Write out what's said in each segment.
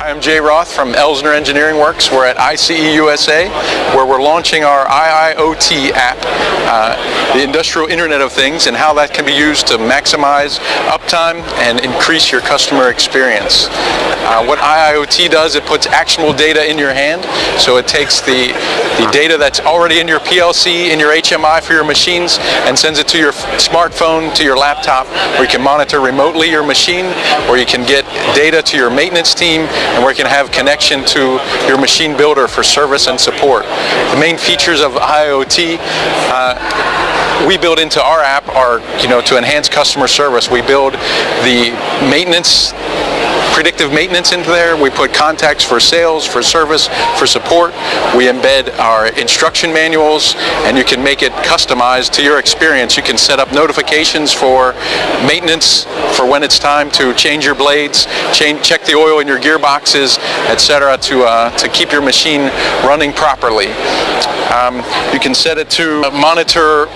I'm Jay Roth from Elsner Engineering Works. We're at ICE USA where we're launching our IIoT app, uh, the Industrial Internet of Things, and how that can be used to maximize uptime and increase your customer experience. Uh, what IIoT does, it puts actionable data in your hand. So it takes the, the data that's already in your PLC, in your HMI for your machines, and sends it to your smartphone, to your laptop, where you can monitor remotely your machine, where you can get data to your maintenance team, and where you can have connection to your machine builder for service and support. The main features of IoT uh, we build into our app are, you know, to enhance customer service. We build the maintenance predictive maintenance into there. We put contacts for sales, for service, for support. We embed our instruction manuals and you can make it customized to your experience. You can set up notifications for maintenance for when it's time to change your blades, change, check the oil in your gearboxes, etc. to, uh, to keep your machine running properly. Um, you can set it to monitor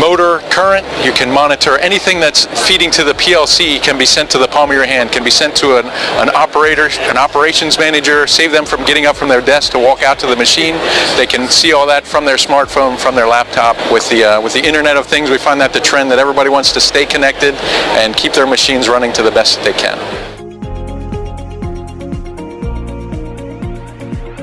motor current. You can monitor anything that's feeding to the PLC can be sent to the palm of your hand, can be sent to an, an operator, an operations manager, save them from getting up from their desk to walk out to the machine. They can see all that from their smartphone, from their laptop. With the, uh, with the Internet of Things, we find that the trend that everybody wants to stay connected and keep their machines running to the best that they can.